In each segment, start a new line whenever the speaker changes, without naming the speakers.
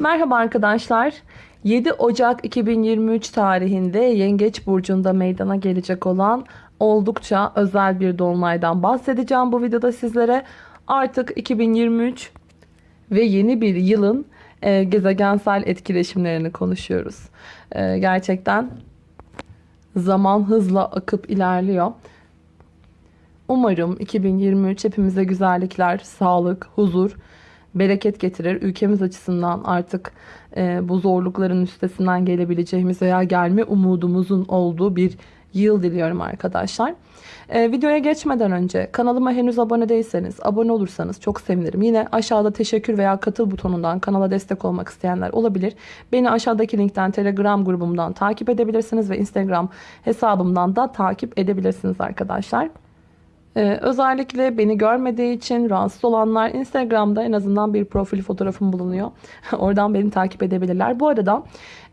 Merhaba arkadaşlar. 7 Ocak 2023 tarihinde Yengeç Burcu'nda meydana gelecek olan oldukça özel bir dolunaydan bahsedeceğim bu videoda sizlere. Artık 2023 ve yeni bir yılın e, gezegensel etkileşimlerini konuşuyoruz. E, gerçekten zaman hızla akıp ilerliyor. Umarım 2023 hepimize güzellikler, sağlık, huzur, bereket getirir. Ülkemiz açısından artık e, bu zorlukların üstesinden gelebileceğimiz veya gelme umudumuzun olduğu bir yıl diliyorum arkadaşlar. E, videoya geçmeden önce kanalıma henüz abone değilseniz abone olursanız çok sevinirim. Yine aşağıda teşekkür veya katıl butonundan kanala destek olmak isteyenler olabilir. Beni aşağıdaki linkten telegram grubumdan takip edebilirsiniz ve instagram hesabımdan da takip edebilirsiniz arkadaşlar. Ee, özellikle beni görmediği için rahatsız olanlar Instagram'da en azından bir profil fotoğrafım bulunuyor. Oradan beni takip edebilirler. Bu arada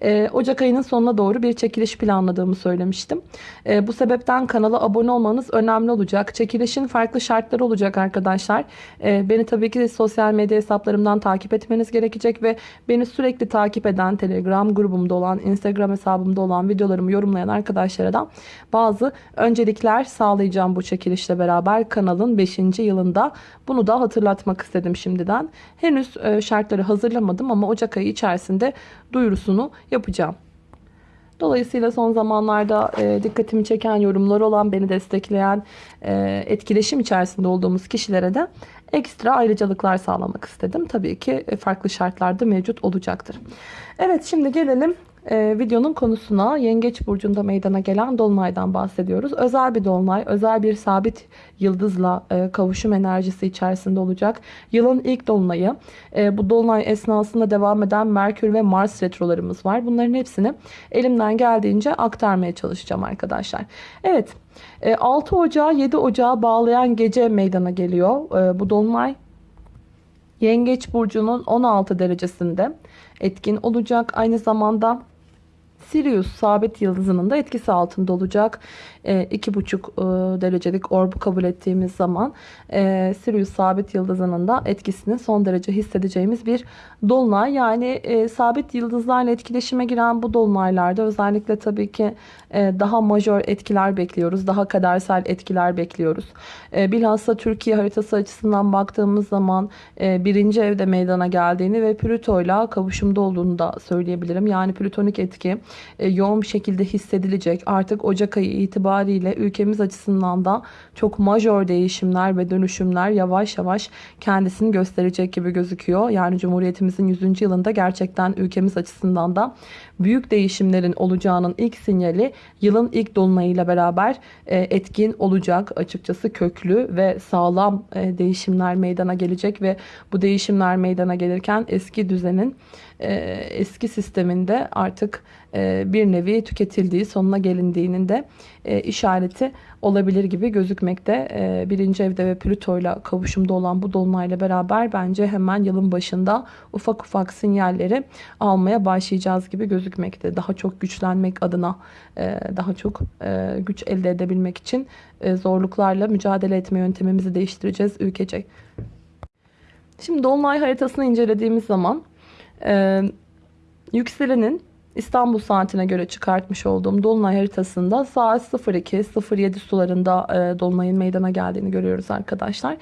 e, Ocak ayının sonuna doğru bir çekiliş planladığımı söylemiştim. E, bu sebepten kanala abone olmanız önemli olacak. Çekilişin farklı şartları olacak arkadaşlar. E, beni tabii ki sosyal medya hesaplarımdan takip etmeniz gerekecek ve beni sürekli takip eden Telegram grubumda olan, Instagram hesabımda olan videolarımı yorumlayan arkadaşlara da bazı öncelikler sağlayacağım bu çekilişle beraber kanalın 5. yılında. Bunu da hatırlatmak istedim şimdiden. Henüz e, şartları hazırlamadım ama Ocak ayı içerisinde duyurusunu yapacağım. Dolayısıyla son zamanlarda e, dikkatimi çeken yorumlar olan, beni destekleyen, e, etkileşim içerisinde olduğumuz kişilere de ekstra ayrıcalıklar sağlamak istedim. Tabii ki farklı şartlarda mevcut olacaktır. Evet şimdi gelelim e, videonun konusuna Yengeç Burcu'nda meydana gelen Dolunay'dan bahsediyoruz. Özel bir Dolunay, özel bir sabit yıldızla e, kavuşum enerjisi içerisinde olacak. Yılın ilk Dolunay'ı. E, bu Dolunay esnasında devam eden Merkür ve Mars retrolarımız var. Bunların hepsini elimden geldiğince aktarmaya çalışacağım arkadaşlar. Evet 6 Ocağı 7 Ocağı bağlayan gece meydana geliyor. E, bu Dolunay Yengeç Burcu'nun 16 derecesinde etkin olacak. Aynı zamanda Sirius sabit yıldızının da etkisi altında olacak. 2,5 e, e, derecelik orbu kabul ettiğimiz zaman e, Sirius sabit yıldızının da etkisini son derece hissedeceğimiz bir dolunay. Yani sabit yıldızlarla etkileşime giren bu dolunaylarda özellikle tabii ki daha majör etkiler bekliyoruz. Daha kadersel etkiler bekliyoruz. Bilhassa Türkiye haritası açısından baktığımız zaman birinci evde meydana geldiğini ve Plüto ile kavuşumda olduğunu da söyleyebilirim. Yani plütonik etki yoğun bir şekilde hissedilecek. Artık Ocak ayı itibariyle itibariyle ülkemiz açısından da çok majör değişimler ve dönüşümler yavaş yavaş kendisini gösterecek gibi gözüküyor. Yani Cumhuriyetimizin 100. yılında gerçekten ülkemiz açısından da büyük değişimlerin olacağının ilk sinyali yılın ilk dolunayıyla beraber e, etkin olacak. Açıkçası köklü ve sağlam e, değişimler meydana gelecek ve bu değişimler meydana gelirken eski düzenin eski sisteminde artık bir nevi tüketildiği sonuna gelindiğinin de işareti olabilir gibi gözükmekte. Birinci evde ve Plüto ile kavuşumda olan bu dolunayla beraber bence hemen yılın başında ufak ufak sinyalleri almaya başlayacağız gibi gözükmekte. Daha çok güçlenmek adına, e, daha çok e, güç elde edebilmek için e, zorluklarla mücadele etme yöntemimizi değiştireceğiz ülkecek. Şimdi Dolunay haritasını incelediğimiz zaman yükselenin İstanbul saatine göre çıkartmış olduğum Dolunay haritasında saat 02.07 sularında Dolunay'ın meydana geldiğini görüyoruz arkadaşlar.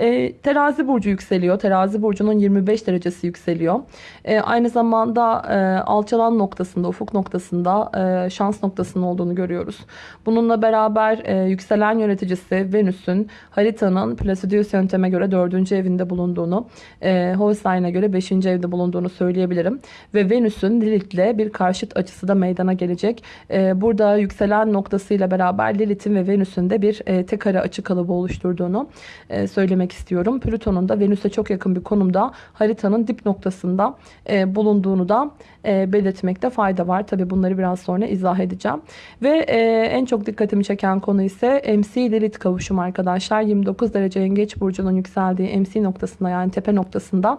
E, terazi burcu yükseliyor. Terazi burcunun 25 derecesi yükseliyor. E, aynı zamanda e, alçalan noktasında, ufuk noktasında e, şans noktasının olduğunu görüyoruz. Bununla beraber e, yükselen yöneticisi Venüs'ün haritanın Placidius yönteme göre 4. evinde bulunduğunu, e, Holstein'e göre 5. evde bulunduğunu söyleyebilirim. Ve Venüs'ün Lilith'le bir karşıt açısı da meydana gelecek. E, burada yükselen noktasıyla beraber Lilith'in ve Venüs'ün de bir e, tek ara açı kalıbı oluşturduğunu e, söylemek belirtmek istiyorum. Plüton'un da Venüs'e çok yakın bir konumda haritanın dip noktasında e, bulunduğunu da e, belirtmekte fayda var. Tabi bunları biraz sonra izah edeceğim. Ve e, en çok dikkatimi çeken konu ise MC Lilith kavuşumu arkadaşlar. 29 derece yengeç burcunun yükseldiği MC noktasında yani tepe noktasında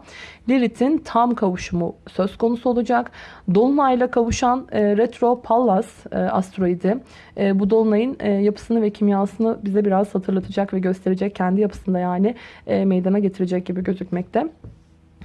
Lilith'in tam kavuşumu söz konusu olacak. Dolunayla kavuşan e, Retro Pallas e, asteroidi e, bu Dolunay'ın e, yapısını ve kimyasını bize biraz hatırlatacak ve gösterecek kendi yapısında yani e, meydana getirecek gibi gözükmekte.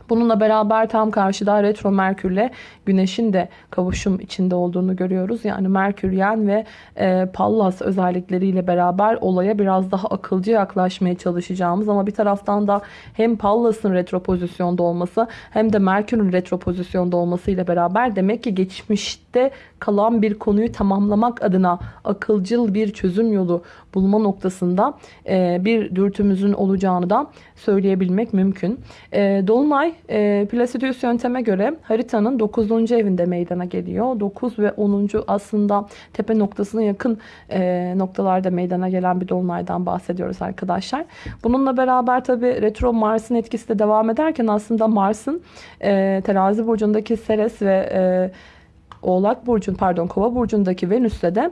Bununla beraber tam karşıda retro Merkürle Güneş'in de kavuşum içinde olduğunu görüyoruz. Yani Merküryen ve e, Pallas özellikleriyle beraber olaya biraz daha akılcı yaklaşmaya çalışacağımız ama bir taraftan da hem Pallas'ın retro pozisyonda olması hem de Merkür'ün retro pozisyonda olması ile beraber demek ki geçmişte kalan bir konuyu tamamlamak adına akılcıl bir çözüm yolu bulma noktasında e, bir dürtümüzün olacağını da söyleyebilmek mümkün. E, Dolunay e, Placidus yönteme göre haritanın 9. evinde meydana geliyor. 9 ve 10. aslında tepe noktasına yakın e, noktalarda meydana gelen bir dolunaydan bahsediyoruz arkadaşlar. Bununla beraber tabi retro Mars'ın etkisi de devam ederken aslında Mars'ın e, terazi burcundaki Ceres ve e, Oğlak burcun pardon Kova burcundaki Venüs'te de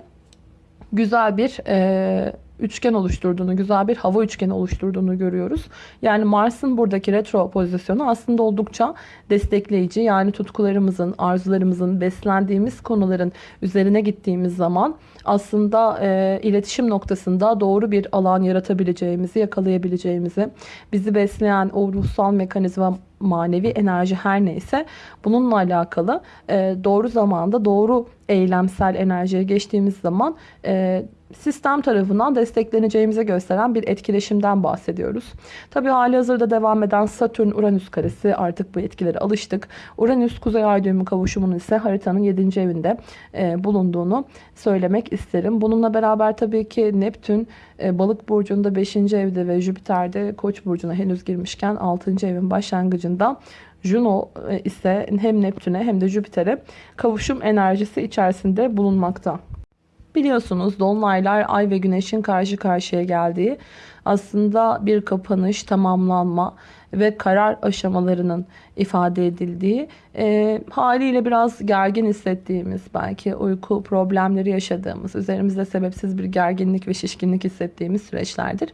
güzel bir e, üçgen oluşturduğunu, güzel bir hava üçgeni oluşturduğunu görüyoruz. Yani Mars'ın buradaki retro pozisyonu aslında oldukça destekleyici. Yani tutkularımızın, arzularımızın, beslendiğimiz konuların üzerine gittiğimiz zaman aslında e, iletişim noktasında doğru bir alan yaratabileceğimizi, yakalayabileceğimizi, bizi besleyen o ruhsal mekanizma manevi enerji her neyse bununla alakalı e, doğru zamanda doğru eylemsel enerjiye geçtiğimiz zaman e, sistem tarafından destekleneceğimize gösteren bir etkileşimden bahsediyoruz. Tabi hali hazırda devam eden Satürn-Uranüs karesi artık bu etkilere alıştık. Uranüs Kuzey Ay düğümü kavuşumunun ise haritanın 7. evinde e, bulunduğunu söylemek isterim. Bununla beraber tabii ki Neptün e, Balık burcunda 5. evde ve Jüpiter'de Koç burcuna henüz girmişken 6. evin başlangıcında Juno e, ise hem Neptün'e hem de Jüpiter'e kavuşum enerjisi içerisinde bulunmakta. Biliyorsunuz dolunaylar ay ve güneşin karşı karşıya geldiği aslında bir kapanış, tamamlanma ve karar aşamalarının ifade edildiği e, haliyle biraz gergin hissettiğimiz belki uyku problemleri yaşadığımız üzerimizde sebepsiz bir gerginlik ve şişkinlik hissettiğimiz süreçlerdir.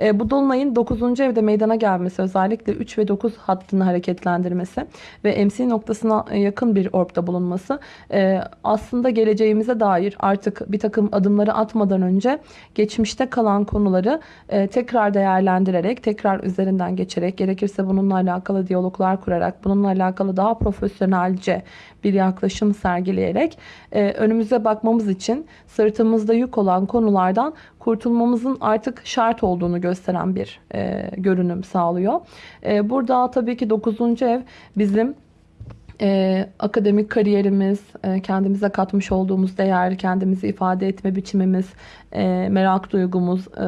E, bu dolunayın 9. evde meydana gelmesi özellikle 3 ve 9 hattını hareketlendirmesi ve MC noktasına yakın bir orbda bulunması e, aslında geleceğimize dair artık bir takım adımları atmadan önce geçmişte kalan konuları e, tekrar değerlendirerek tekrar üzerinden geçerek gerekirse bununla alakalı diyaloglar kurarak bununla alakalı daha profesyonelce bir yaklaşım sergileyerek e, önümüze bakmamız için sırtımızda yük olan konulardan kurtulmamızın artık şart olduğunu gösteren bir e, görünüm sağlıyor. E, burada tabii ki 9. ev bizim e, akademik kariyerimiz, e, kendimize katmış olduğumuz değer, kendimizi ifade etme biçimimiz, e, merak duygumuz, e,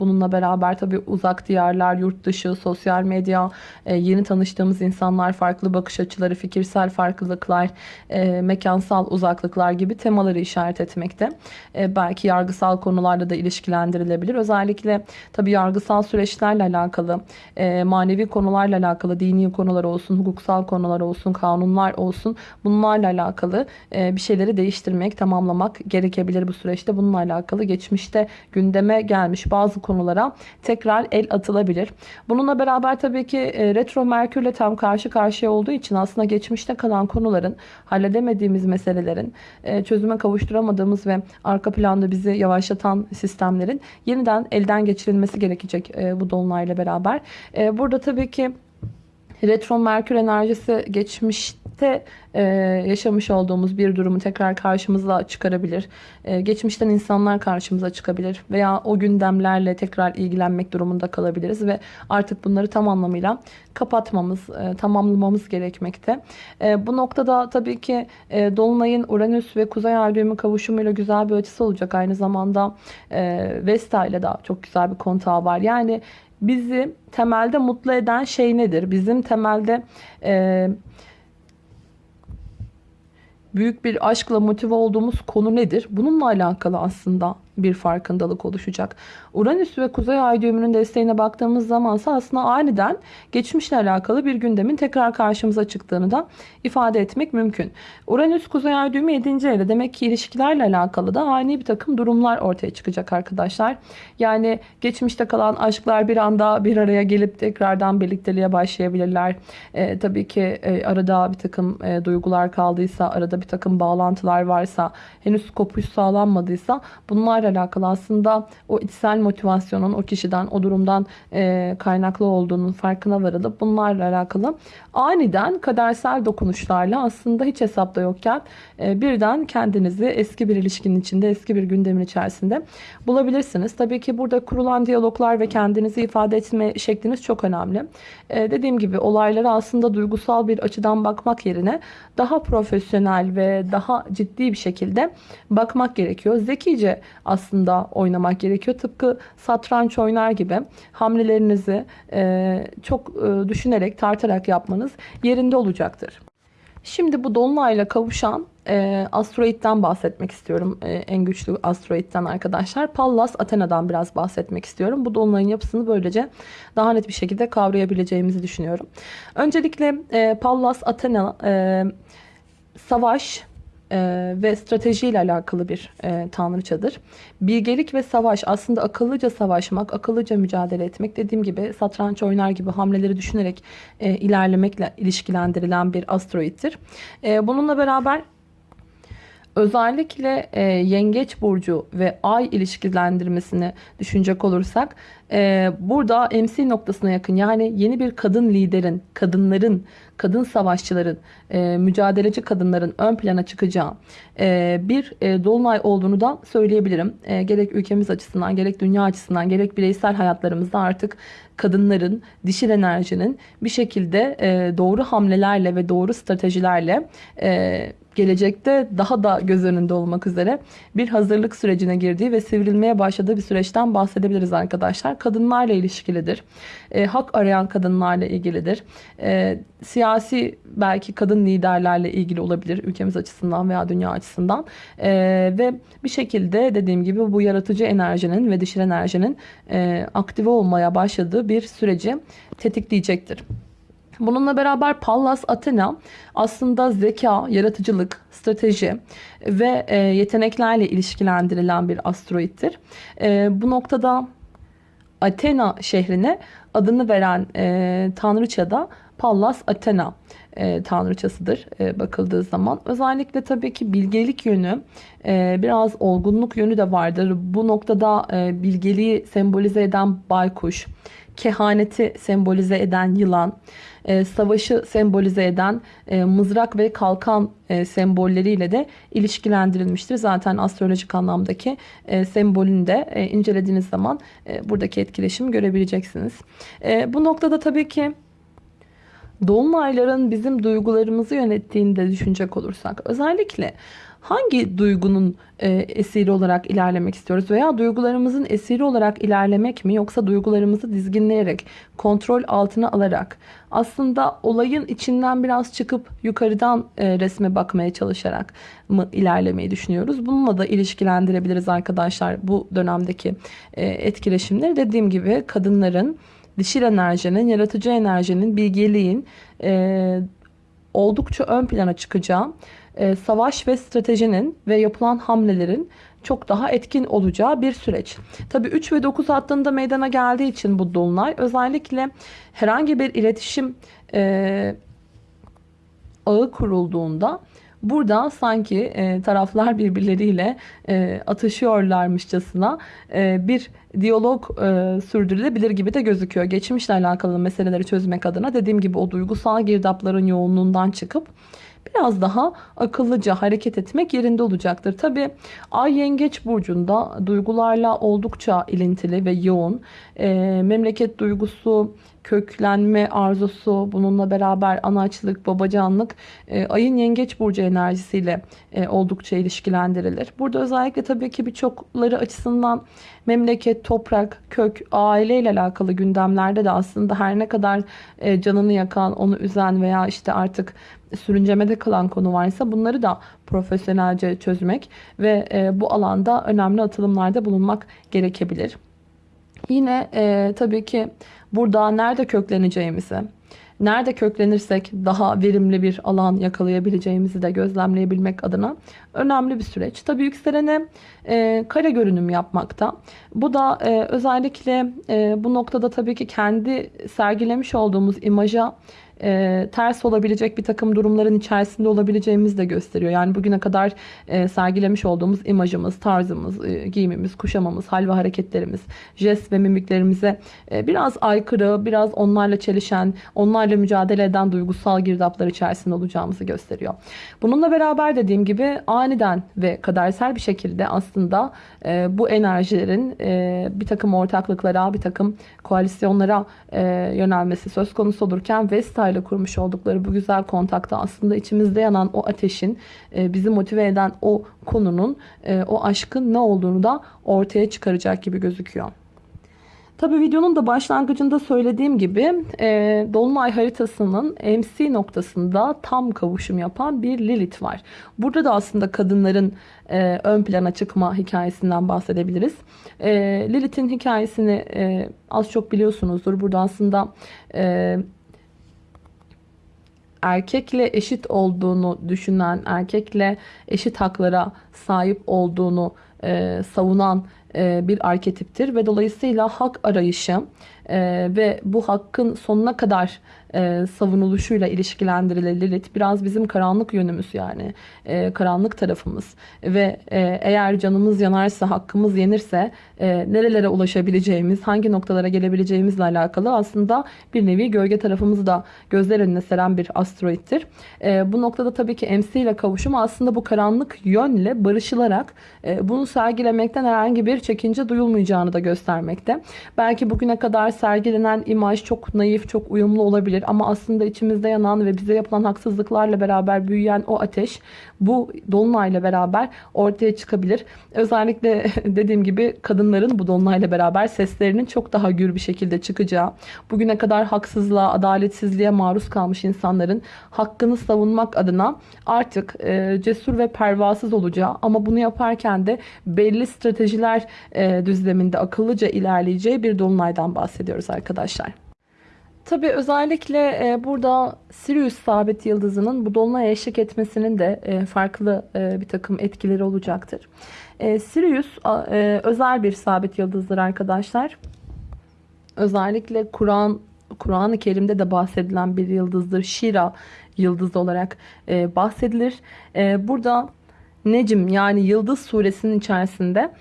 bununla beraber tabii uzak diyarlar, yurt dışı, sosyal medya, e, yeni tanıştığımız insanlar, farklı bakış açıları, fikirsel farklılıklar, e, mekansal uzaklıklar gibi temaları işaret etmekte. E, belki yargısal konularla da ilişkilendirilebilir. Özellikle tabii yargısal süreçlerle alakalı, e, manevi konularla alakalı, dini konular olsun, hukuksal konular olsun, kanunlar olsun bunlarla alakalı e, bir şeyleri değiştirmek, tamamlamak gerekebilir bu süreçte. Bununla alakalı geç geçmişte gündeme gelmiş bazı konulara tekrar el atılabilir. Bununla beraber tabii ki e, retro Merkürle tam karşı karşıya olduğu için aslında geçmişte kalan konuların halledemediğimiz meselelerin e, çözüme kavuşturamadığımız ve arka planda bizi yavaşlatan sistemlerin yeniden elden geçirilmesi gerekecek bu dolunayla beraber. Burada tabii ki retro Merkür enerjisi geçmiş geçmişte e, yaşamış olduğumuz bir durumu tekrar karşımıza çıkarabilir. E, geçmişten insanlar karşımıza çıkabilir veya o gündemlerle tekrar ilgilenmek durumunda kalabiliriz ve artık bunları tam anlamıyla kapatmamız, e, tamamlamamız gerekmekte. E, bu noktada tabii ki e, Dolunay'ın Uranüs ve Kuzey Ay kavuşumuyla güzel bir açısı olacak. Aynı zamanda e, Vesta ile de çok güzel bir kontağı var. Yani bizi temelde mutlu eden şey nedir? Bizim temelde e, büyük bir aşkla motive olduğumuz konu nedir? Bununla alakalı aslında bir farkındalık oluşacak. Uranüs ve Kuzey Ay düğümünün desteğine baktığımız zamansa aslında aniden geçmişle alakalı bir gündemin tekrar karşımıza çıktığını da ifade etmek mümkün. Uranüs Kuzey Ay düğümü 7. evde demek ki ilişkilerle alakalı da ani bir takım durumlar ortaya çıkacak arkadaşlar. Yani geçmişte kalan aşklar bir anda bir araya gelip tekrardan birlikteliğe başlayabilirler. Ee, tabii ki e, arada bir takım e, duygular kaldıysa, arada bir takım bağlantılar varsa, henüz kopuş sağlanmadıysa bunlar durumlarla alakalı aslında o içsel motivasyonun o kişiden o durumdan e, kaynaklı olduğunun farkına varılıp bunlarla alakalı aniden kadersel dokunuşlarla aslında hiç hesapta yokken e, birden kendinizi eski bir ilişkinin içinde eski bir gündemin içerisinde bulabilirsiniz. Tabii ki burada kurulan diyaloglar ve kendinizi ifade etme şekliniz çok önemli. E, dediğim gibi olaylara aslında duygusal bir açıdan bakmak yerine daha profesyonel ve daha ciddi bir şekilde bakmak gerekiyor. Zekice aslında oynamak gerekiyor. Tıpkı satranç oynar gibi hamlelerinizi e, çok e, düşünerek, tartarak yapmanız yerinde olacaktır. Şimdi bu dolunayla kavuşan e, asteroitten bahsetmek istiyorum. E, en güçlü asteroitten arkadaşlar. Pallas Athena'dan biraz bahsetmek istiyorum. Bu dolunayın yapısını böylece daha net bir şekilde kavrayabileceğimizi düşünüyorum. Öncelikle e, Pallas Athena e, savaş, e, ve strateji ile alakalı bir e, tanrıçadır. Bilgelik ve savaş aslında akıllıca savaşmak, akıllıca mücadele etmek dediğim gibi satranç oynar gibi hamleleri düşünerek e, ilerlemekle ilişkilendirilen bir asteroittir. E, bununla beraber Özellikle e, yengeç burcu ve ay ilişkilendirmesini düşünecek olursak e, burada MC noktasına yakın yani yeni bir kadın liderin, kadınların, kadın savaşçıların, e, mücadeleci kadınların ön plana çıkacağı e, bir e, dolunay olduğunu da söyleyebilirim. E, gerek ülkemiz açısından, gerek dünya açısından, gerek bireysel hayatlarımızda artık kadınların, dişil enerjinin bir şekilde e, doğru hamlelerle ve doğru stratejilerle e, gelecekte daha da göz önünde olmak üzere bir hazırlık sürecine girdiği ve sivrilmeye başladığı bir süreçten bahsedebiliriz arkadaşlar. Kadınlarla ilişkilidir. E, hak arayan kadınlarla ilgilidir. E, siyasi belki kadın liderlerle ilgili olabilir ülkemiz açısından veya dünya açısından. E, ve bir şekilde dediğim gibi bu yaratıcı enerjinin ve dişil enerjinin e, aktive olmaya başladığı bir süreci tetikleyecektir. Bununla beraber Pallas Athena aslında zeka, yaratıcılık, strateji ve e, yeteneklerle ilişkilendirilen bir asteroittir. E, bu noktada Athena şehrine adını veren e, tanrıça da Pallas Athena e, tanrıçasıdır e, bakıldığı zaman. Özellikle tabii ki bilgelik yönü e, biraz olgunluk yönü de vardır. Bu noktada e, bilgeliği sembolize eden baykuş, kehaneti sembolize eden yılan, e, savaşı sembolize eden e, mızrak ve kalkan e, sembolleriyle de ilişkilendirilmiştir. Zaten astrolojik anlamdaki e, sembolünü de e, incelediğiniz zaman e, buradaki etkileşimi görebileceksiniz. E, bu noktada tabii ki dolunayların bizim duygularımızı yönettiğini de düşünecek olursak özellikle hangi duygunun e, esiri olarak ilerlemek istiyoruz veya duygularımızın esiri olarak ilerlemek mi yoksa duygularımızı dizginleyerek kontrol altına alarak aslında olayın içinden biraz çıkıp yukarıdan e, resme bakmaya çalışarak mı ilerlemeyi düşünüyoruz. Bununla da ilişkilendirebiliriz arkadaşlar bu dönemdeki e, etkileşimleri. Dediğim gibi kadınların dişil enerjinin, yaratıcı enerjinin, bilgeliğin e, oldukça ön plana çıkacağı, e, savaş ve stratejinin ve yapılan hamlelerin çok daha etkin olacağı bir süreç. Tabi 3 ve 9 hattında meydana geldiği için bu dolunay özellikle herhangi bir iletişim e, ağı kurulduğunda Burada sanki e, taraflar birbirleriyle e, atışıyorlarmışçasına e, bir diyalog e, sürdürülebilir gibi de gözüküyor. Geçmişle alakalı meseleleri çözmek adına dediğim gibi o duygusal girdapların yoğunluğundan çıkıp biraz daha akıllıca hareket etmek yerinde olacaktır. Tabi Ay Yengeç Burcu'nda duygularla oldukça ilintili ve yoğun. E, memleket duygusu, köklenme arzusu, bununla beraber anaçlık, babacanlık e, ayın yengeç burcu enerjisiyle e, oldukça ilişkilendirilir. Burada özellikle tabii ki birçokları açısından memleket, toprak, kök, aile ile alakalı gündemlerde de aslında her ne kadar e, canını yakan, onu üzen veya işte artık sürüncemede kalan konu varsa bunları da profesyonelce çözmek ve e, bu alanda önemli atılımlarda bulunmak gerekebilir. Yine e, tabii ki burada nerede kökleneceğimizi, nerede köklenirsek daha verimli bir alan yakalayabileceğimizi de gözlemleyebilmek adına önemli bir süreç. Tabii yükselene e, kare görünüm yapmakta. Bu da e, özellikle e, bu noktada tabii ki kendi sergilemiş olduğumuz imaja e, ters olabilecek bir takım durumların içerisinde olabileceğimizi de gösteriyor. Yani bugüne kadar e, sergilemiş olduğumuz imajımız, tarzımız, e, giyimimiz, kuşamamız, hal ve hareketlerimiz, jest ve mimiklerimize e, biraz aykırı, biraz onlarla çelişen, onlarla mücadele eden duygusal girdaplar içerisinde olacağımızı gösteriyor. Bununla beraber dediğim gibi aniden ve kadersel bir şekilde aslında e, bu enerjilerin e, bir takım ortaklıklara, bir takım koalisyonlara e, yönelmesi söz konusu olurken Vesta ile kurmuş oldukları bu güzel kontakta aslında içimizde yanan o ateşin e, bizi motive eden o konunun e, o aşkın ne olduğunu da ortaya çıkaracak gibi gözüküyor. Tabi videonun da başlangıcında söylediğim gibi e, Dolunay haritasının MC noktasında tam kavuşum yapan bir Lilith var. Burada da aslında kadınların e, ön plana çıkma hikayesinden bahsedebiliriz. E, Lilith'in hikayesini e, az çok biliyorsunuzdur. Burada aslında e, erkekle eşit olduğunu düşünen, erkekle eşit haklara sahip olduğunu e, savunan e, bir arketiptir ve dolayısıyla hak arayışı e, ve bu hakkın sonuna kadar e, savunuluşuyla ilişkilendirilir Lilith. Biraz bizim karanlık yönümüz yani. E, karanlık tarafımız. Ve e, eğer canımız yanarsa, hakkımız yenirse e, nerelere ulaşabileceğimiz, hangi noktalara gelebileceğimizle alakalı aslında bir nevi gölge tarafımızı da gözler önüne seren bir asteroittir. Bu noktada tabii ki MC ile kavuşum aslında bu karanlık yönle barışılarak bunu sergilemekten herhangi bir çekince duyulmayacağını da göstermekte. Belki bugüne kadar sergilenen imaj çok naif, çok uyumlu olabilir ama aslında içimizde yanan ve bize yapılan haksızlıklarla beraber büyüyen o ateş bu dolunayla beraber ortaya çıkabilir. Özellikle dediğim gibi kadınların bu dolunayla beraber seslerinin çok daha gür bir şekilde çıkacağı, bugüne kadar haksızlığa, adaletsizliğe maruz kalmış insanların hakkını savunmak adına artık e, cesur ve pervasız olacağı ama bunu yaparken de belli stratejiler e, düzleminde akıllıca ilerleyeceği bir dolunaydan bahsediyoruz arkadaşlar. Tabi özellikle e, burada Sirius sabit yıldızının bu dolunaya eşlik etmesinin de e, farklı e, bir takım etkileri olacaktır. Sirius özel bir sabit yıldızdır arkadaşlar. Özellikle Kur'an Kur'an-ı Kerim'de de bahsedilen bir yıldızdır. Şira yıldızı olarak bahsedilir. Burada Necim yani Yıldız suresinin içerisinde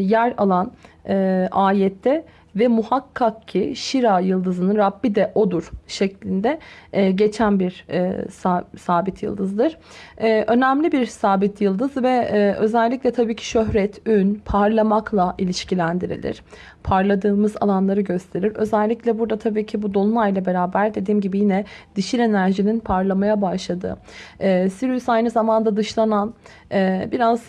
yer alan e, ayette ve muhakkak ki Şira yıldızının Rabbi de odur şeklinde e, geçen bir e, sabit yıldızdır. E, önemli bir sabit yıldız ve e, özellikle tabii ki şöhret, ün, parlamakla ilişkilendirilir. Parladığımız alanları gösterir. Özellikle burada tabii ki bu dolunayla beraber dediğim gibi yine dişil enerjinin parlamaya başladığı. E, Sirius aynı zamanda dışlanan e, biraz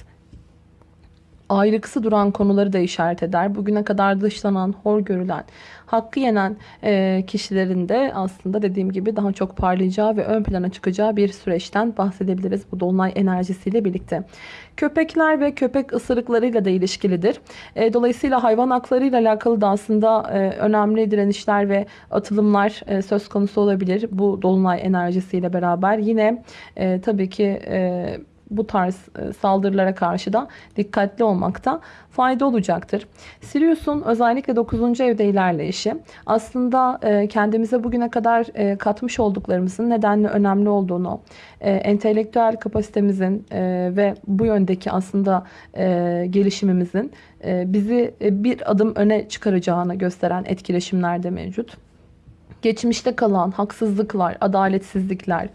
ayrıksı duran konuları da işaret eder. Bugüne kadar dışlanan, hor görülen, hakkı yenen e, kişilerin de aslında dediğim gibi daha çok parlayacağı ve ön plana çıkacağı bir süreçten bahsedebiliriz bu dolunay enerjisiyle birlikte. Köpekler ve köpek ısırıklarıyla da ilişkilidir. E, dolayısıyla hayvan haklarıyla alakalı da aslında e, önemli direnişler ve atılımlar e, söz konusu olabilir bu dolunay enerjisiyle beraber. Yine e, tabii ki e, bu tarz e, saldırılara karşı da dikkatli olmakta fayda olacaktır. Sirius'un özellikle 9. evde ilerleyişi aslında e, kendimize bugüne kadar e, katmış olduklarımızın nedenle önemli olduğunu, entelektüel kapasitemizin ve bu yöndeki aslında gelişimimizin bizi bir adım öne çıkaracağını gösteren etkileşimler de mevcut. Geçmişte kalan haksızlıklar, adaletsizlikler,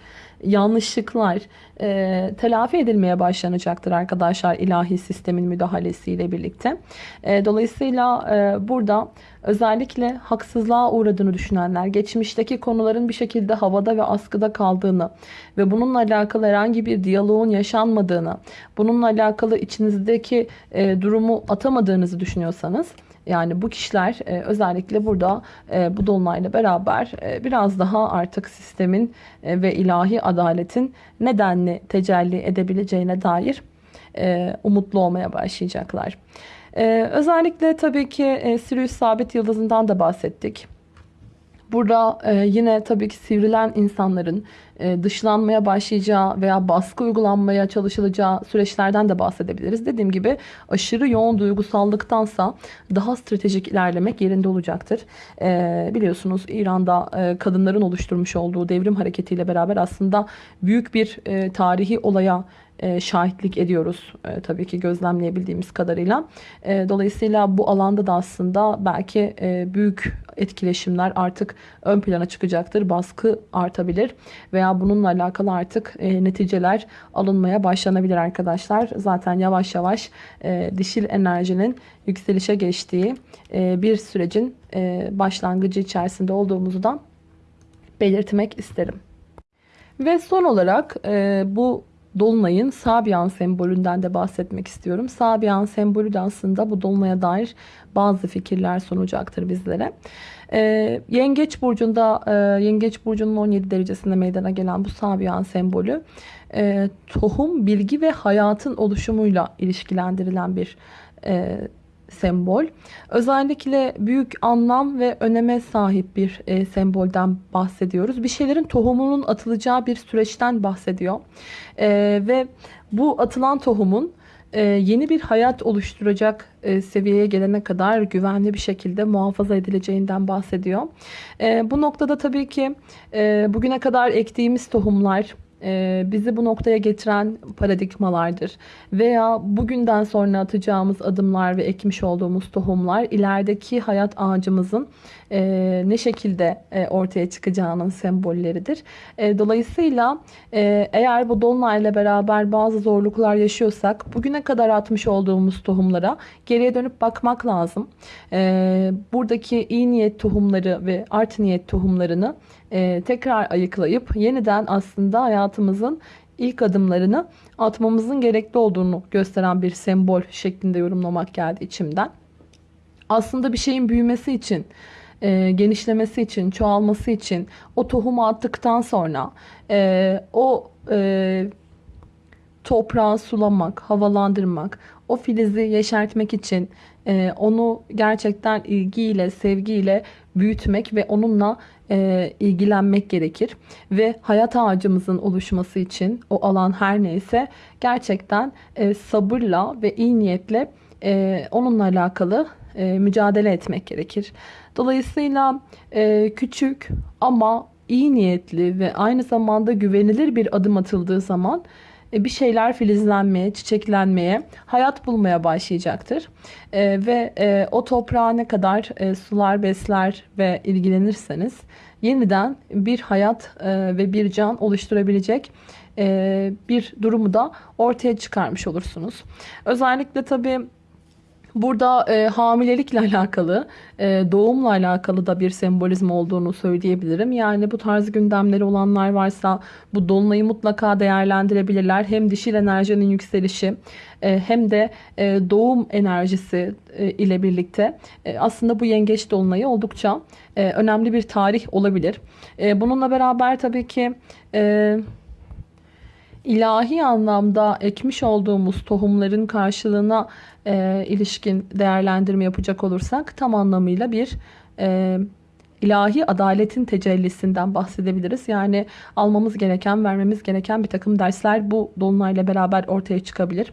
yanlışlıklar e, telafi edilmeye başlanacaktır arkadaşlar ilahi sistemin müdahalesiyle birlikte. E, dolayısıyla e, burada özellikle haksızlığa uğradığını düşünenler, geçmişteki konuların bir şekilde havada ve askıda kaldığını ve bununla alakalı herhangi bir diyaloğun yaşanmadığını, bununla alakalı içinizdeki e, durumu atamadığınızı düşünüyorsanız, yani bu kişiler e, özellikle burada e, bu dolunayla beraber e, biraz daha artık sistemin e, ve ilahi adaletin nedenli tecelli edebileceğine dair e, umutlu olmaya başlayacaklar. E, özellikle tabii ki e, Sirius sabit yıldızından da bahsettik. Burada e, yine tabii ki sivrilen insanların e, dışlanmaya başlayacağı veya baskı uygulanmaya çalışılacağı süreçlerden de bahsedebiliriz. Dediğim gibi aşırı yoğun duygusallıktansa daha stratejik ilerlemek yerinde olacaktır. E, biliyorsunuz İran'da e, kadınların oluşturmuş olduğu devrim hareketiyle beraber aslında büyük bir e, tarihi olaya e, şahitlik ediyoruz. E, tabii ki gözlemleyebildiğimiz kadarıyla. E, dolayısıyla bu alanda da aslında belki büyük etkileşimler artık ön plana çıkacaktır. Baskı artabilir veya bununla alakalı artık neticeler alınmaya başlanabilir arkadaşlar. Zaten yavaş yavaş dişil enerjinin yükselişe geçtiği bir sürecin başlangıcı içerisinde olduğumuzdan belirtmek isterim. Ve son olarak bu Dolunay'ın Sabian sembolünden de bahsetmek istiyorum. Sabian sembolü de aslında bu Dolunay'a dair bazı fikirler sunacaktır bizlere. Ee, Yengeç burcunda e, Yengeç burcunun 17 derecesinde meydana gelen bu Sabian sembolü e, tohum, bilgi ve hayatın oluşumuyla ilişkilendirilen bir e, sembol. Özellikle büyük anlam ve öneme sahip bir e, sembolden bahsediyoruz. Bir şeylerin tohumunun atılacağı bir süreçten bahsediyor. E, ve bu atılan tohumun e, yeni bir hayat oluşturacak e, seviyeye gelene kadar güvenli bir şekilde muhafaza edileceğinden bahsediyor. E, bu noktada tabii ki e, bugüne kadar ektiğimiz tohumlar e, bizi bu noktaya getiren paradigmalardır. Veya bugünden sonra atacağımız adımlar ve ekmiş olduğumuz tohumlar ilerideki hayat ağacımızın e, ne şekilde e, ortaya çıkacağının sembolleridir. Dolayısıyla eğer bu dolunayla beraber bazı zorluklar yaşıyorsak bugüne kadar atmış olduğumuz tohumlara geriye dönüp bakmak lazım. Buradaki iyi niyet tohumları ve art niyet tohumlarını tekrar ayıklayıp yeniden aslında hayat hayatımızın ilk adımlarını atmamızın gerekli olduğunu gösteren bir sembol şeklinde yorumlamak geldi içimden. Aslında bir şeyin büyümesi için, e, genişlemesi için, çoğalması için o tohumu attıktan sonra e, o e, toprağı sulamak, havalandırmak, o filizi yeşertmek için e, onu gerçekten ilgiyle, sevgiyle büyütmek ve onunla e, ilgilenmek gerekir. Ve hayat ağacımızın oluşması için o alan her neyse gerçekten e, sabırla ve iyi niyetle e, onunla alakalı e, mücadele etmek gerekir. Dolayısıyla e, küçük ama iyi niyetli ve aynı zamanda güvenilir bir adım atıldığı zaman bir şeyler filizlenmeye, çiçeklenmeye, hayat bulmaya başlayacaktır. E, ve e, o toprağa ne kadar e, sular, besler ve ilgilenirseniz yeniden bir hayat e, ve bir can oluşturabilecek e, bir durumu da ortaya çıkarmış olursunuz. Özellikle tabii Burada e, hamilelikle alakalı, e, doğumla alakalı da bir sembolizm olduğunu söyleyebilirim. Yani bu tarz gündemleri olanlar varsa bu dolunayı mutlaka değerlendirebilirler. Hem dişil enerjinin yükselişi e, hem de e, doğum enerjisi e, ile birlikte e, aslında bu yengeç dolunayı oldukça e, önemli bir tarih olabilir. E, bununla beraber tabii ki... E, ilahi anlamda ekmiş olduğumuz tohumların karşılığına e, ilişkin değerlendirme yapacak olursak tam anlamıyla bir e, ilahi adaletin tecellisinden bahsedebiliriz. Yani almamız gereken, vermemiz gereken bir takım dersler bu dolunayla beraber ortaya çıkabilir.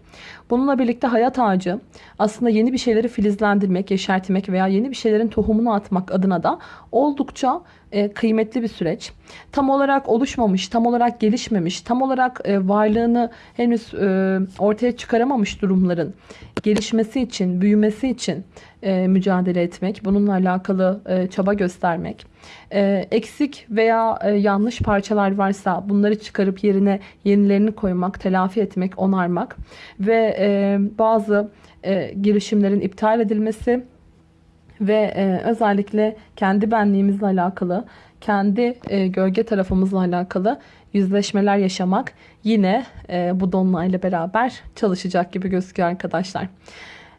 Bununla birlikte hayat ağacı aslında yeni bir şeyleri filizlendirmek, yeşertmek veya yeni bir şeylerin tohumunu atmak adına da oldukça e, kıymetli bir süreç. Tam olarak oluşmamış, tam olarak gelişmemiş, tam olarak e, varlığını henüz e, ortaya çıkaramamış durumların gelişmesi için, büyümesi için mücadele etmek, bununla alakalı çaba göstermek, eksik veya yanlış parçalar varsa bunları çıkarıp yerine yenilerini koymak, telafi etmek, onarmak ve bazı girişimlerin iptal edilmesi ve e, özellikle kendi benliğimizle alakalı, kendi e, gölge tarafımızla alakalı yüzleşmeler yaşamak yine e, bu dolunayla beraber çalışacak gibi gözüküyor arkadaşlar.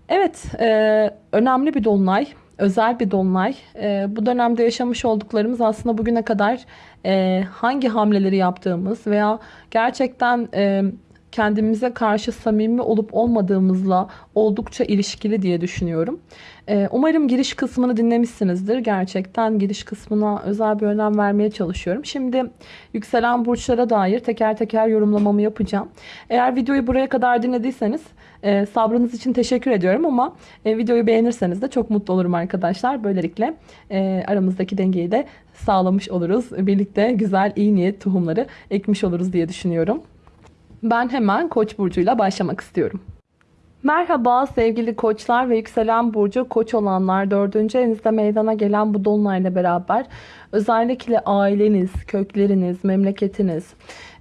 Evet, e, önemli bir dolunay, özel bir dolunay. E, bu dönemde yaşamış olduklarımız aslında bugüne kadar e, hangi hamleleri yaptığımız veya gerçekten... E, kendimize karşı samimi olup olmadığımızla oldukça ilişkili diye düşünüyorum. Ee, umarım giriş kısmını dinlemişsinizdir. Gerçekten giriş kısmına özel bir önem vermeye çalışıyorum. Şimdi yükselen burçlara dair teker teker yorumlamamı yapacağım. Eğer videoyu buraya kadar dinlediyseniz e, sabrınız için teşekkür ediyorum ama e, videoyu beğenirseniz de çok mutlu olurum arkadaşlar. Böylelikle e, aramızdaki dengeyi de sağlamış oluruz. Birlikte güzel iyi niyet tohumları ekmiş oluruz diye düşünüyorum. Ben hemen Koç burcuyla başlamak istiyorum. Merhaba sevgili koçlar ve yükselen burcu koç olanlar dördüncü evinizde meydana gelen bu dolunayla beraber özellikle aileniz, kökleriniz, memleketiniz,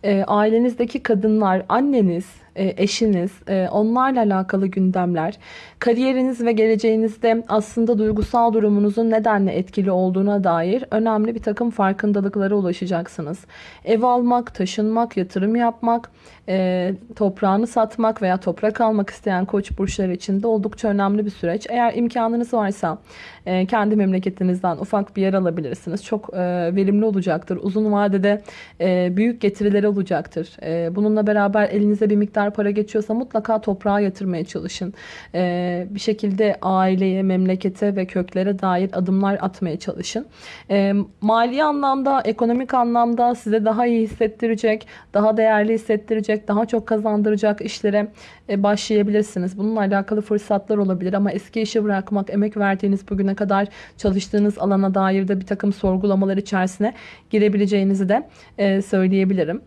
e, ailenizdeki kadınlar, anneniz, eşiniz, e, onlarla alakalı gündemler, kariyeriniz ve geleceğinizde aslında duygusal durumunuzun nedenle etkili olduğuna dair önemli bir takım farkındalıklara ulaşacaksınız. Ev almak, taşınmak, yatırım yapmak, e, toprağını satmak veya toprak almak isteyen koç burçları için de oldukça önemli bir süreç. Eğer imkanınız varsa kendi memleketinizden ufak bir yer alabilirsiniz. Çok verimli olacaktır. Uzun vadede büyük getirileri olacaktır. Bununla beraber elinize bir miktar para geçiyorsa mutlaka toprağa yatırmaya çalışın. Bir şekilde aileye, memlekete ve köklere dair adımlar atmaya çalışın. Mali anlamda, ekonomik anlamda size daha iyi hissettirecek, daha değerli hissettirecek, daha çok kazandıracak işlere e, başlayabilirsiniz. Bununla alakalı fırsatlar olabilir ama eski işi bırakmak, emek verdiğiniz bugüne kadar çalıştığınız alana dair de bir takım sorgulamalar içerisine girebileceğinizi de e, söyleyebilirim.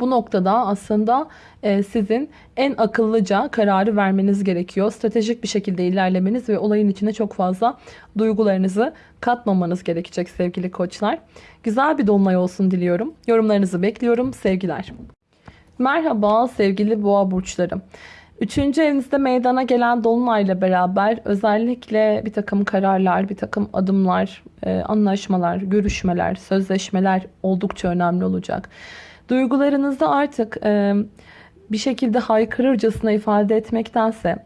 Bu noktada aslında e, sizin en akıllıca kararı vermeniz gerekiyor. Stratejik bir şekilde ilerlemeniz ve olayın içine çok fazla duygularınızı katmamanız gerekecek sevgili koçlar. Güzel bir dolunay olsun diliyorum. Yorumlarınızı bekliyorum. Sevgiler. Merhaba sevgili boğa burçlarım. Üçüncü evinizde meydana gelen dolunayla beraber özellikle bir takım kararlar, bir takım adımlar, e, anlaşmalar, görüşmeler, sözleşmeler oldukça önemli olacak. Duygularınızda artık e, bir şekilde haykırırcasına ifade etmektense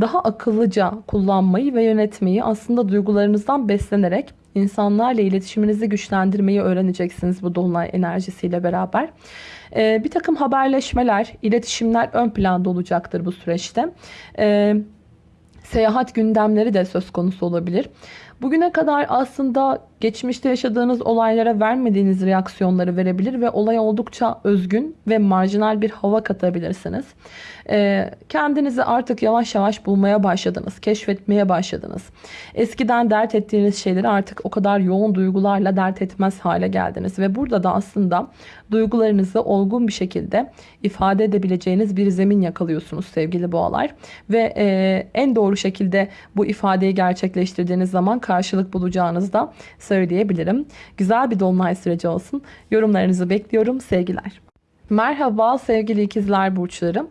daha akıllıca kullanmayı ve yönetmeyi aslında duygularınızdan beslenerek insanlarla iletişiminizi güçlendirmeyi öğreneceksiniz bu dolunay enerjisiyle beraber. Ee, bir takım haberleşmeler, iletişimler ön planda olacaktır bu süreçte. Ee, seyahat gündemleri de söz konusu olabilir. Bugüne kadar aslında geçmişte yaşadığınız olaylara vermediğiniz reaksiyonları verebilir ve olaya oldukça özgün ve marjinal bir hava katabilirsiniz. Ee, kendinizi artık yavaş yavaş bulmaya başladınız, keşfetmeye başladınız. Eskiden dert ettiğiniz şeyleri artık o kadar yoğun duygularla dert etmez hale geldiniz ve burada da aslında duygularınızı olgun bir şekilde ifade edebileceğiniz bir zemin yakalıyorsunuz sevgili boğalar ve e, en doğru şekilde bu ifadeyi gerçekleştirdiğiniz zaman karşılık bulacağınızı da söyleyebilirim. Güzel bir dolunay süreci olsun. Yorumlarınızı bekliyorum. Sevgiler. Merhaba sevgili ikizler burçları.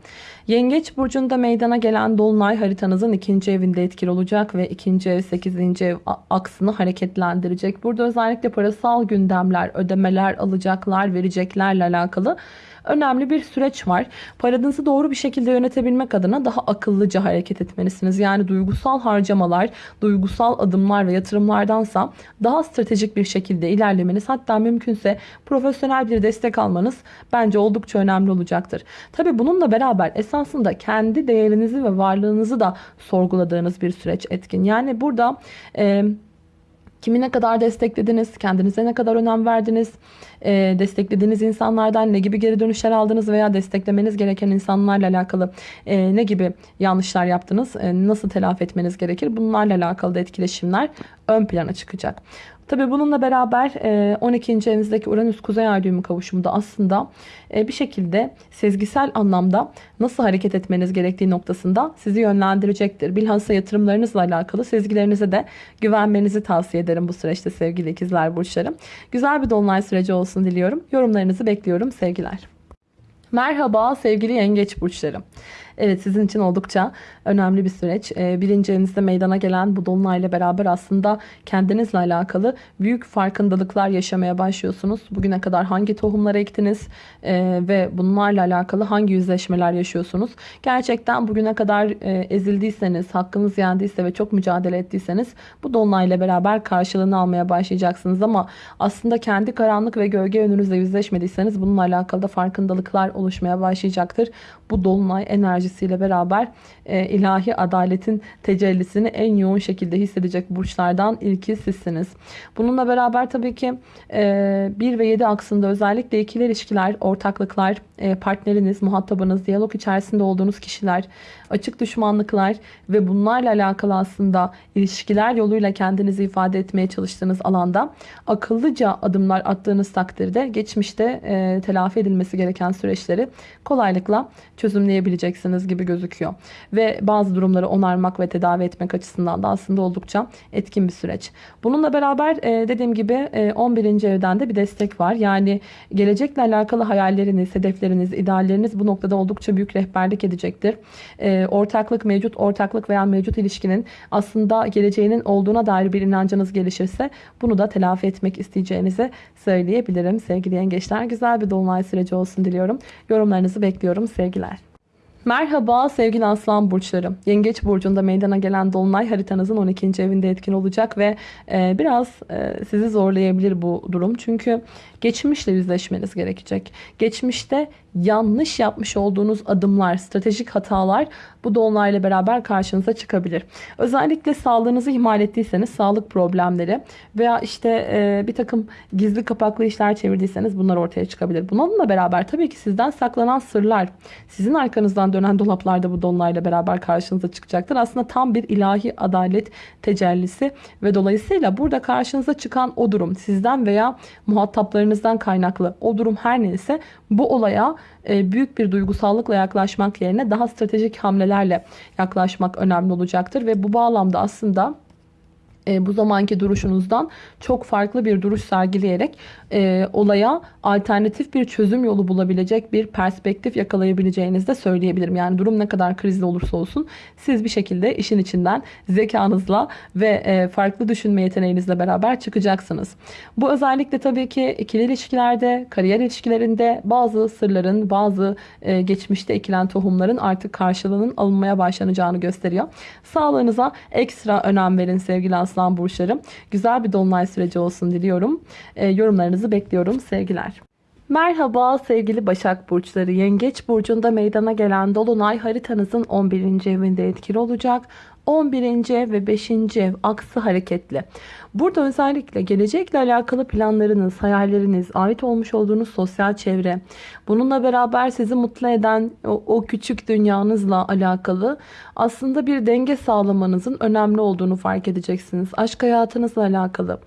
Yengeç burcunda meydana gelen dolunay haritanızın ikinci evinde etkili olacak ve ikinci ev sekizinci ev aksını hareketlendirecek. Burada özellikle parasal gündemler, ödemeler, alacaklar, vereceklerle alakalı önemli bir süreç var. Paranızı doğru bir şekilde yönetebilmek adına daha akıllıca hareket etmelisiniz. Yani duygusal harcamalar, duygusal adımlar ve yatırımlardansa daha stratejik bir şekilde ilerlemeniz hatta mümkünse profesyonel bir destek almanız bence oldukça önemli olacaktır. Tabi bununla beraber esasında kendi değerinizi ve varlığınızı da sorguladığınız bir süreç etkin. Yani burada... E, Kimi ne kadar desteklediniz? Kendinize ne kadar önem verdiniz? E, desteklediğiniz insanlardan ne gibi geri dönüşler aldınız veya desteklemeniz gereken insanlarla alakalı e, ne gibi yanlışlar yaptınız? E, nasıl telafi etmeniz gerekir? Bunlarla alakalı da etkileşimler ön plana çıkacak. Tabi bununla beraber 12. E, evinizdeki Uranüs Kuzey Ay düğümü kavuşumu da aslında e, bir şekilde sezgisel anlamda nasıl hareket etmeniz gerektiği noktasında sizi yönlendirecektir. Bilhassa yatırımlarınızla alakalı sezgilerinize de güvenmenizi tavsiye ederim bu süreçte sevgili ikizler burçlarım. Güzel bir dolunay süreci olsun diliyorum. Yorumlarınızı bekliyorum sevgiler. Merhaba sevgili yengeç burçlarım. Evet sizin için oldukça önemli bir süreç. Ee, birinci evinizde meydana gelen bu dolunayla beraber aslında kendinizle alakalı büyük farkındalıklar yaşamaya başlıyorsunuz. Bugüne kadar hangi tohumları ektiniz e, ve bunlarla alakalı hangi yüzleşmeler yaşıyorsunuz? Gerçekten bugüne kadar e, ezildiyseniz, hakkınız yendiyse ve çok mücadele ettiyseniz bu dolunayla beraber karşılığını almaya başlayacaksınız ama aslında kendi karanlık ve gölge yönünüzle yüzleşmediyseniz bununla alakalı da farkındalıklar oluşmaya başlayacaktır. Bu dolunay enerjisiyle beraber e, ilahi adaletin tecellisini en yoğun şekilde hissedecek burçlardan ilki sizsiniz. Bununla beraber tabii ki e, 1 ve 7 aksında özellikle ikili ilişkiler, ortaklıklar, e, partneriniz, muhatabınız, diyalog içerisinde olduğunuz kişiler, açık düşmanlıklar ve bunlarla alakalı aslında ilişkiler yoluyla kendinizi ifade etmeye çalıştığınız alanda akıllıca adımlar attığınız takdirde geçmişte e, telafi edilmesi gereken süreçleri kolaylıkla çözümleyebileceksiniz gibi gözüküyor. Ve bazı durumları onarmak ve tedavi etmek açısından da aslında oldukça etkin bir süreç. Bununla beraber e, dediğim gibi e, 11. evden de bir destek var. Yani gelecekle alakalı hayalleriniz, hedefleriniz, idealleriniz bu noktada oldukça büyük rehberlik edecektir. E, ortaklık, mevcut ortaklık veya mevcut ilişkinin aslında geleceğinin olduğuna dair bir inancınız gelişirse bunu da telafi etmek isteyeceğinizi söyleyebilirim. Sevgili yengeçler güzel bir dolunay süreci olsun diliyorum. Yorumlarınızı bekliyorum. Sevgiler. Merhaba sevgili aslan burçları. Yengeç burcunda meydana gelen dolunay haritanızın 12. evinde etkin olacak ve e, biraz e, sizi zorlayabilir bu durum. Çünkü geçmişle yüzleşmeniz gerekecek. Geçmişte yanlış yapmış olduğunuz adımlar, stratejik hatalar bu dolunayla beraber karşınıza çıkabilir. Özellikle sağlığınızı ihmal ettiyseniz sağlık problemleri veya işte e, bir takım gizli kapaklı işler çevirdiyseniz bunlar ortaya çıkabilir. Bununla beraber tabii ki sizden saklanan sırlar, sizin arkanızdan dönen dolaplarda bu dolunayla beraber karşınıza çıkacaktır. Aslında tam bir ilahi adalet tecellisi ve dolayısıyla burada karşınıza çıkan o durum sizden veya muhataplarınızdan kaynaklı o durum her neyse bu olaya e, büyük bir duygusallıkla yaklaşmak yerine daha stratejik hamlelerle yaklaşmak önemli olacaktır ve bu bağlamda aslında e, bu zamanki duruşunuzdan çok farklı bir duruş sergileyerek e, olaya alternatif bir çözüm yolu bulabilecek bir perspektif yakalayabileceğinizi de söyleyebilirim. Yani durum ne kadar krizli olursa olsun siz bir şekilde işin içinden zekanızla ve e, farklı düşünme yeteneğinizle beraber çıkacaksınız. Bu özellikle tabii ki ikili ilişkilerde, kariyer ilişkilerinde bazı sırların, bazı e, geçmişte ekilen tohumların artık karşılığının alınmaya başlanacağını gösteriyor. Sağlığınıza ekstra önem verin sevgili aslan burçlarım. Güzel bir dolunay süreci olsun diliyorum. E, yorumlarınızı bekliyorum. Sevgiler. Merhaba sevgili Başak Burçları. Yengeç Burcu'nda meydana gelen Dolunay haritanızın 11. evinde etkili olacak. 11. ev ve 5. ev aksı hareketli. Burada özellikle gelecekle alakalı planlarınız, hayalleriniz, ait olmuş olduğunuz sosyal çevre, bununla beraber sizi mutlu eden o, o küçük dünyanızla alakalı aslında bir denge sağlamanızın önemli olduğunu fark edeceksiniz. Aşk hayatınızla alakalı.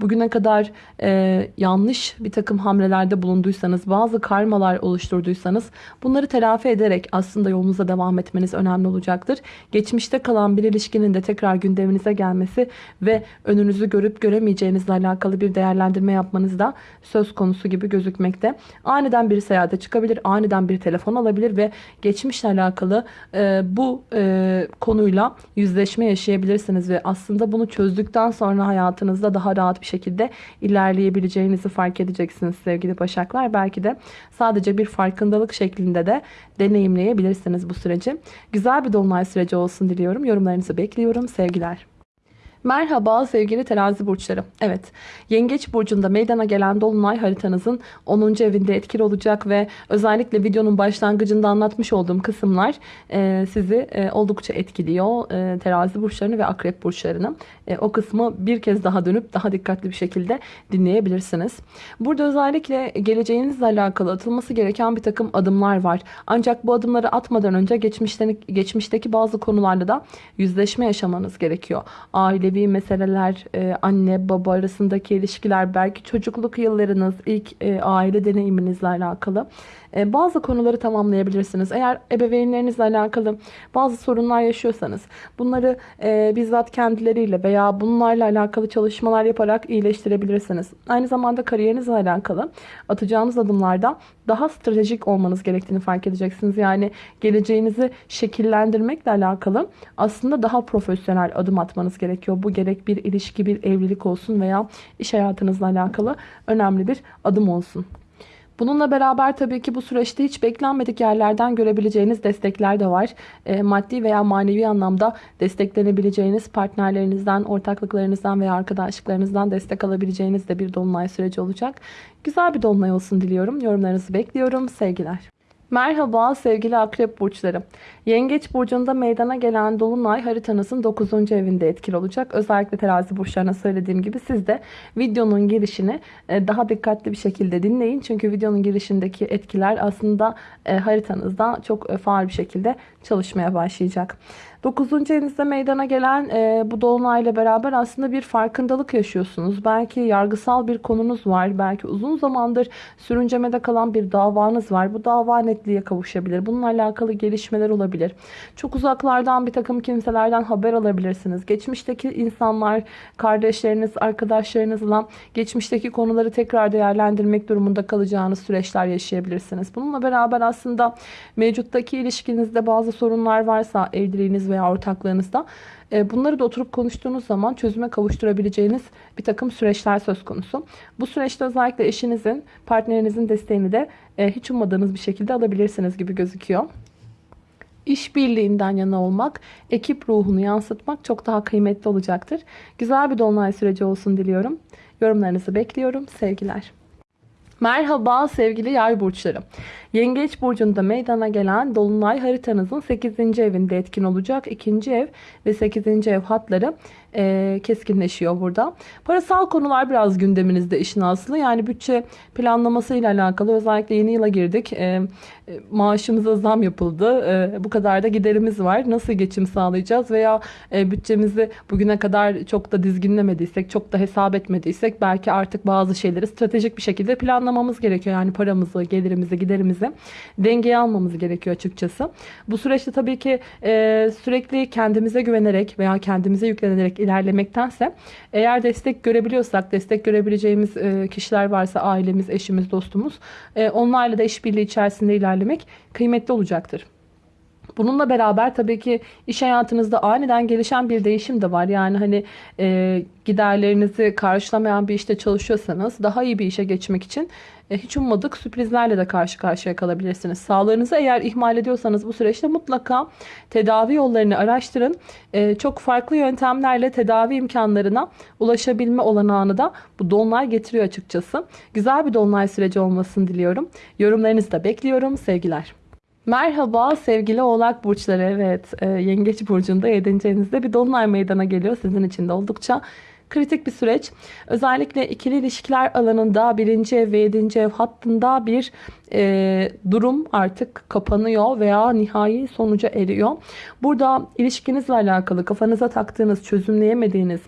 Bugüne kadar e, yanlış bir takım hamlelerde bulunduysanız, bazı karmalar oluşturduysanız bunları telafi ederek aslında yolunuza devam etmeniz önemli olacaktır. Geçmişte kalan bir ilişkinin de tekrar gündeminize gelmesi ve önünüzü görüp göremeyeceğinizle alakalı bir değerlendirme yapmanız da söz konusu gibi gözükmekte. Aniden bir seyahate çıkabilir, aniden bir telefon alabilir ve geçmişle alakalı e, bu e, konuyla yüzleşme yaşayabilirsiniz ve aslında bunu çözdükten sonra hayatınızda daha rahat bir şekilde ilerleyebileceğinizi fark edeceksiniz sevgili Başaklar. Belki de sadece bir farkındalık şeklinde de deneyimleyebilirsiniz bu süreci. Güzel bir dolunay süreci olsun diliyorum. Yorumlarınızı bekliyorum. Sevgiler. Merhaba sevgili terazi burçları. Evet yengeç burcunda meydana gelen dolunay haritanızın 10. evinde etkili olacak ve özellikle videonun başlangıcında anlatmış olduğum kısımlar e, sizi e, oldukça etkiliyor. E, terazi burçlarını ve akrep burçlarını. E, o kısmı bir kez daha dönüp daha dikkatli bir şekilde dinleyebilirsiniz. Burada özellikle geleceğinizle alakalı atılması gereken bir takım adımlar var. Ancak bu adımları atmadan önce geçmişten, geçmişteki bazı konularda da yüzleşme yaşamanız gerekiyor. Aile ailevi meseleler, e, anne baba arasındaki ilişkiler, belki çocukluk yıllarınız, ilk e, aile deneyiminizle alakalı e, bazı konuları tamamlayabilirsiniz. Eğer ebeveynlerinizle alakalı bazı sorunlar yaşıyorsanız bunları e, bizzat kendileriyle veya bunlarla alakalı çalışmalar yaparak iyileştirebilirsiniz. Aynı zamanda kariyerinizle alakalı atacağınız adımlarda daha stratejik olmanız gerektiğini fark edeceksiniz. Yani geleceğinizi şekillendirmekle alakalı aslında daha profesyonel adım atmanız gerekiyor. Bu gerek bir ilişki, bir evlilik olsun veya iş hayatınızla alakalı önemli bir adım olsun. Bununla beraber tabii ki bu süreçte hiç beklenmedik yerlerden görebileceğiniz destekler de var. E, maddi veya manevi anlamda desteklenebileceğiniz partnerlerinizden, ortaklıklarınızdan veya arkadaşlıklarınızdan destek alabileceğiniz de bir dolunay süreci olacak. Güzel bir dolunay olsun diliyorum. Yorumlarınızı bekliyorum. Sevgiler. Merhaba sevgili akrep burçları. Yengeç burcunda meydana gelen dolunay haritanızın 9. evinde etkili olacak. Özellikle terazi burçlarına söylediğim gibi siz de videonun girişini e, daha dikkatli bir şekilde dinleyin. Çünkü videonun girişindeki etkiler aslında e, haritanızda çok e, faal bir şekilde çalışmaya başlayacak. 9. evinizde meydana gelen e, bu dolunayla beraber aslında bir farkındalık yaşıyorsunuz. Belki yargısal bir konunuz var. Belki uzun zamandır sürüncemede kalan bir davanız var. Bu dava netliğe kavuşabilir. Bununla alakalı gelişmeler olabilir. Çok uzaklardan bir takım kimselerden haber alabilirsiniz. Geçmişteki insanlar, kardeşleriniz, arkadaşlarınızla geçmişteki konuları tekrar değerlendirmek durumunda kalacağınız süreçler yaşayabilirsiniz. Bununla beraber aslında mevcuttaki ilişkinizde bazı sorunlar varsa evliliğiniz veya ortaklığınızda e, bunları da oturup konuştuğunuz zaman çözüme kavuşturabileceğiniz bir takım süreçler söz konusu. Bu süreçte özellikle eşinizin, partnerinizin desteğini de e, hiç ummadığınız bir şekilde alabilirsiniz gibi gözüküyor. İşbirliğinden yana olmak, ekip ruhunu yansıtmak çok daha kıymetli olacaktır. Güzel bir dolunay süreci olsun diliyorum. Yorumlarınızı bekliyorum. Sevgiler. Merhaba sevgili yay burçları. Yengeç burcunda meydana gelen dolunay haritanızın 8. evinde etkin olacak. 2. ev ve 8. ev hatları e, keskinleşiyor burada. Parasal konular biraz gündeminizde işin aslı. Yani bütçe planlaması ile alakalı özellikle yeni yıla girdik. E, e, maaşımıza zam yapıldı. E, bu kadar da giderimiz var. Nasıl geçim sağlayacağız veya e, bütçemizi bugüne kadar çok da dizginlemediysek, çok da hesap etmediysek belki artık bazı şeyleri stratejik bir şekilde planlamamız gerekiyor. Yani paramızı, gelirimizi, giderimizi dengeye almamız gerekiyor açıkçası. Bu süreçte tabii ki e, sürekli kendimize güvenerek veya kendimize yüklenerek ilerlemektense eğer destek görebiliyorsak, destek görebileceğimiz e, kişiler varsa ailemiz, eşimiz, dostumuz e, onlarla da işbirliği içerisinde ilerlemek kıymetli olacaktır. Bununla beraber tabii ki iş hayatınızda aniden gelişen bir değişim de var. Yani hani e, giderlerinizi karşılamayan bir işte çalışıyorsanız daha iyi bir işe geçmek için e, hiç ummadık sürprizlerle de karşı karşıya kalabilirsiniz. Sağlığınızı eğer ihmal ediyorsanız bu süreçte mutlaka tedavi yollarını araştırın. E, çok farklı yöntemlerle tedavi imkanlarına ulaşabilme olanağını da bu dolunay getiriyor açıkçası. Güzel bir dolunay süreci olmasını diliyorum. Yorumlarınızı da bekliyorum. Sevgiler. Merhaba sevgili oğlak burçları. Evet e, yengeç burcunda 7. evinizde bir dolunay meydana geliyor. Sizin için de oldukça kritik bir süreç. Özellikle ikili ilişkiler alanında birinci ev ve yedinci ev hattında bir e, durum artık kapanıyor veya nihai sonuca eriyor. Burada ilişkinizle alakalı kafanıza taktığınız, çözümleyemediğiniz,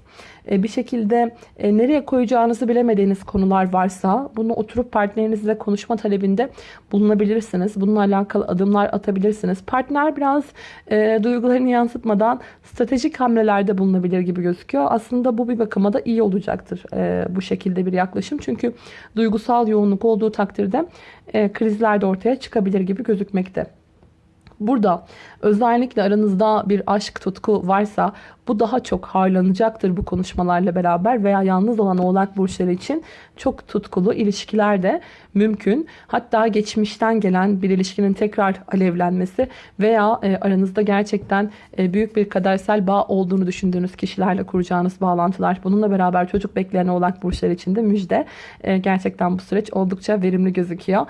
bir şekilde e, nereye koyacağınızı bilemediğiniz konular varsa bunu oturup partnerinizle konuşma talebinde bulunabilirsiniz. Bununla alakalı adımlar atabilirsiniz. Partner biraz e, duygularını yansıtmadan stratejik hamlelerde bulunabilir gibi gözüküyor. Aslında bu bir bakıma da iyi olacaktır e, bu şekilde bir yaklaşım. Çünkü duygusal yoğunluk olduğu takdirde e, krizler de ortaya çıkabilir gibi gözükmekte. Burada özellikle aranızda bir aşk tutku varsa bu daha çok harlanacaktır bu konuşmalarla beraber veya yalnız olan oğlak burçları için çok tutkulu ilişkiler de mümkün. Hatta geçmişten gelen bir ilişkinin tekrar alevlenmesi veya e, aranızda gerçekten e, büyük bir kadersel bağ olduğunu düşündüğünüz kişilerle kuracağınız bağlantılar. Bununla beraber çocuk bekleyen oğlak burçları için de müjde. E, gerçekten bu süreç oldukça verimli gözüküyor.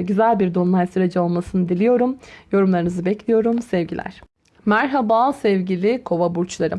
Güzel bir dolunay süreci olmasını diliyorum. Yorumlarınızı bekliyorum. Sevgiler. Merhaba sevgili kova burçları.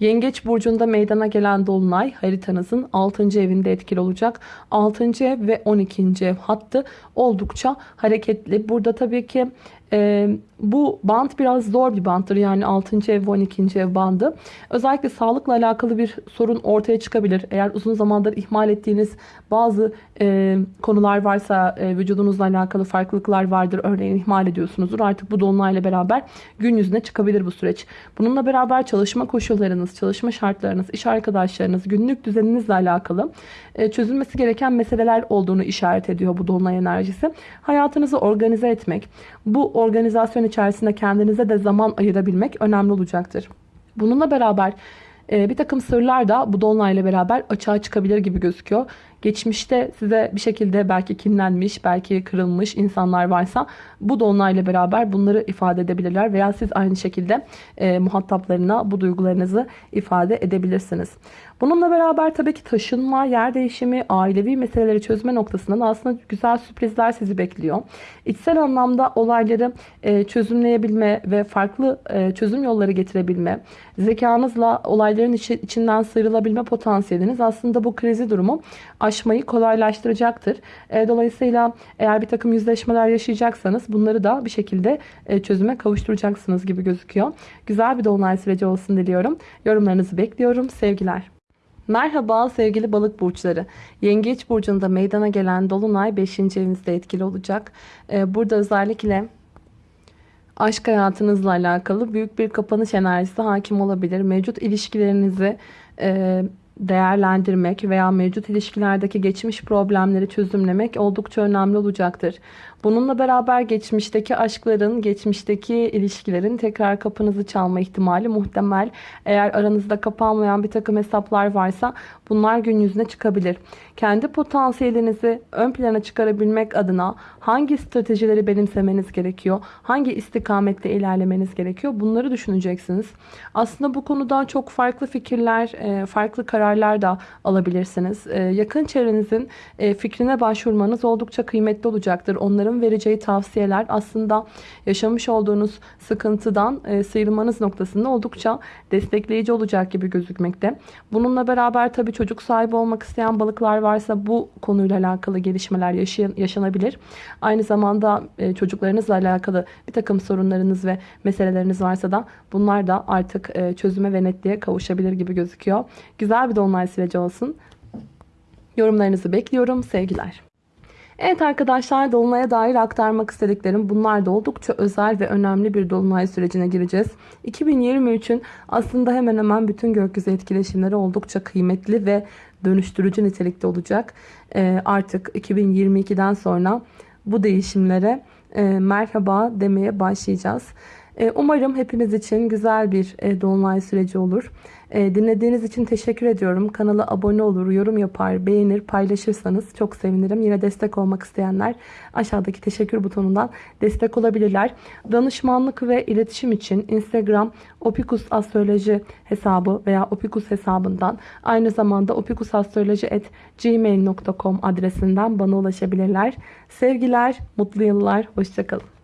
Yengeç burcunda meydana gelen dolunay haritanızın 6. evinde etkili olacak. 6. ev ve 12. ev hattı oldukça hareketli. Burada tabii ki E, bu band biraz zor bir banttır. Yani 6. ev ve 12. ev bandı. Özellikle sağlıkla alakalı bir sorun ortaya çıkabilir. Eğer uzun zamandır ihmal ettiğiniz bazı e, konular varsa e, vücudunuzla alakalı farklılıklar vardır. Örneğin ihmal ediyorsunuzdur. Artık bu dolunayla beraber gün yüzüne çıkabilir bu süreç. Bununla beraber çalışma koşullarınız, çalışma şartlarınız, iş arkadaşlarınız, günlük düzeninizle alakalı e, çözülmesi gereken meseleler olduğunu işaret ediyor bu dolunay enerjisi. Hayatınızı organize etmek, bu organizasyon içerisinde kendinize de zaman ayırabilmek önemli olacaktır. Bununla beraber e, bir takım sırlar da bu dolunayla beraber açığa çıkabilir gibi gözüküyor. Geçmişte size bir şekilde belki kinlenmiş, belki kırılmış insanlar varsa bu dolunayla beraber bunları ifade edebilirler. Veya siz aynı şekilde e, muhataplarına bu duygularınızı ifade edebilirsiniz. Bununla beraber tabii ki taşınma, yer değişimi, ailevi meseleleri çözme noktasından aslında güzel sürprizler sizi bekliyor. İçsel anlamda olayları e, çözümleyebilme ve farklı e, çözüm yolları getirebilme, zekanızla olayların içi, içinden sıyrılabilme potansiyeliniz aslında bu krizi durumu aşmayı kolaylaştıracaktır. E, dolayısıyla eğer bir takım yüzleşmeler yaşayacaksanız bunları da bir şekilde e, çözüme kavuşturacaksınız gibi gözüküyor. Güzel bir dolunay süreci olsun diliyorum. Yorumlarınızı bekliyorum. Sevgiler. Merhaba sevgili balık burçları. Yengeç burcunda meydana gelen dolunay 5. evinizde etkili olacak. Ee, burada özellikle aşk hayatınızla alakalı büyük bir kapanış enerjisi hakim olabilir. Mevcut ilişkilerinizi e, değerlendirmek veya mevcut ilişkilerdeki geçmiş problemleri çözümlemek oldukça önemli olacaktır. Bununla beraber geçmişteki aşkların, geçmişteki ilişkilerin tekrar kapınızı çalma ihtimali muhtemel. Eğer aranızda kapanmayan bir takım hesaplar varsa bunlar gün yüzüne çıkabilir. Kendi potansiyelinizi ön plana çıkarabilmek adına hangi stratejileri benimsemeniz gerekiyor? Hangi istikamette ilerlemeniz gerekiyor? Bunları düşüneceksiniz. Aslında bu konuda çok farklı fikirler, e, farklı kararlar da alabilirsiniz. E, yakın çevrenizin e, fikrine başvurmanız oldukça kıymetli olacaktır. Onların onların vereceği tavsiyeler aslında yaşamış olduğunuz sıkıntıdan e, sıyrılmanız noktasında oldukça destekleyici olacak gibi gözükmekte. Bununla beraber tabii çocuk sahibi olmak isteyen balıklar varsa bu konuyla alakalı gelişmeler yaşanabilir. Aynı zamanda e, çocuklarınızla alakalı bir takım sorunlarınız ve meseleleriniz varsa da bunlar da artık e, çözüme ve netliğe kavuşabilir gibi gözüküyor. Güzel bir dolunay süreci olsun. Yorumlarınızı bekliyorum. Sevgiler. Evet arkadaşlar Dolunay'a dair aktarmak istediklerim bunlar da oldukça özel ve önemli bir Dolunay sürecine gireceğiz. 2023'ün aslında hemen hemen bütün gökyüzü etkileşimleri oldukça kıymetli ve dönüştürücü nitelikte olacak. Ee, artık 2022'den sonra bu değişimlere e, merhaba demeye başlayacağız. E, umarım hepiniz için güzel bir e, dolunay süreci olur. E, dinlediğiniz için teşekkür ediyorum. Kanala abone olur, yorum yapar, beğenir, paylaşırsanız çok sevinirim. Yine destek olmak isteyenler aşağıdaki teşekkür butonundan destek olabilirler. Danışmanlık ve iletişim için Instagram Opikus Astroloji hesabı veya Opikus hesabından aynı zamanda opikusastroloji.gmail.com adresinden bana ulaşabilirler. Sevgiler, mutlu yıllar, hoşçakalın.